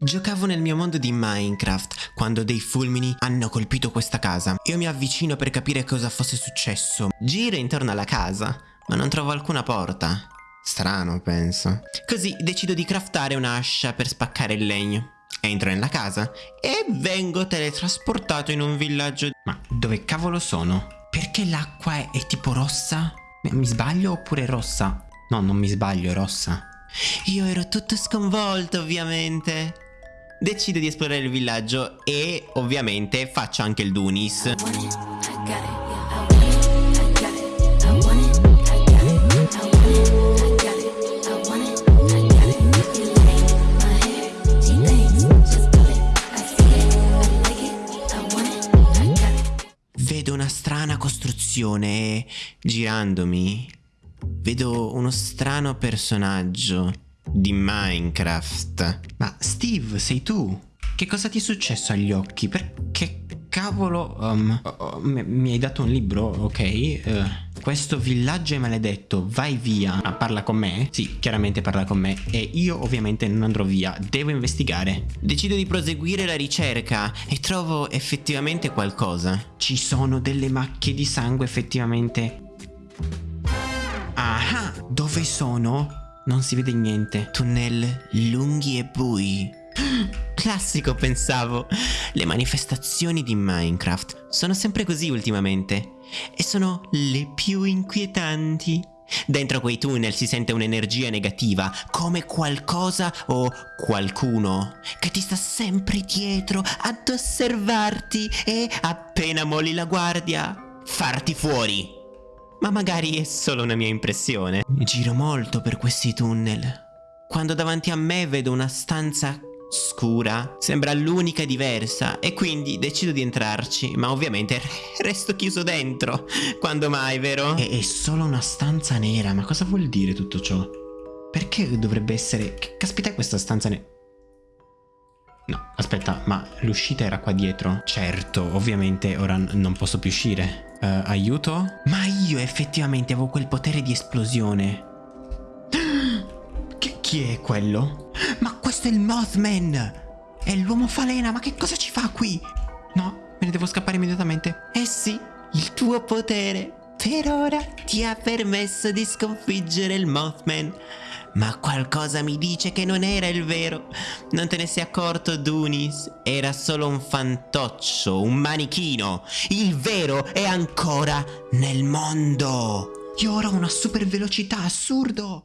Giocavo nel mio mondo di Minecraft quando dei fulmini hanno colpito questa casa. Io mi avvicino per capire cosa fosse successo. Giro intorno alla casa, ma non trovo alcuna porta. Strano, penso. Così decido di craftare un'ascia per spaccare il legno. Entro nella casa e vengo teletrasportato in un villaggio. Ma dove cavolo sono? Perché l'acqua è, è tipo rossa? Mi sbaglio oppure rossa? No, non mi sbaglio, è rossa. Io ero tutto sconvolto, ovviamente. Decido di esplorare il villaggio e ovviamente faccio anche il Dunis. Vedo una strana costruzione e girandomi vedo uno strano personaggio di Minecraft. Ma Steve, sei tu? Che cosa ti è successo agli occhi? Perché cavolo um, oh, oh, mi hai dato un libro, ok? Uh, questo villaggio è maledetto, vai via. Ah, parla con me? Sì, chiaramente parla con me. E io ovviamente non andrò via, devo investigare. Decido di proseguire la ricerca e trovo effettivamente qualcosa. Ci sono delle macchie di sangue effettivamente. Ah, dove sono? Non si vede niente. Tunnel lunghi e bui. Classico pensavo. Le manifestazioni di Minecraft sono sempre così ultimamente. E sono le più inquietanti. Dentro quei tunnel si sente un'energia negativa, come qualcosa o qualcuno che ti sta sempre dietro ad osservarti e appena molli la guardia, farti fuori. Ma magari è solo una mia impressione. Giro molto per questi tunnel. Quando davanti a me vedo una stanza scura, sembra l'unica diversa e quindi decido di entrarci, ma ovviamente resto chiuso dentro. Quando mai, vero? È, è solo una stanza nera, ma cosa vuol dire tutto ciò? Perché dovrebbe essere... Caspita questa stanza nera? No, aspetta, ma l'uscita era qua dietro? Certo, ovviamente ora non posso più uscire. Uh, aiuto? Ma io effettivamente avevo quel potere di esplosione. Che, chi è quello? Ma questo è il Mothman! È l'uomo falena, ma che cosa ci fa qui? No, me ne devo scappare immediatamente. Eh sì, il tuo potere per ora ti ha permesso di sconfiggere il Mothman. Ma qualcosa mi dice che non era il vero. Non te ne sei accorto, Dunis? Era solo un fantoccio, un manichino. Il vero è ancora nel mondo. Io ora ho una super velocità, assurdo.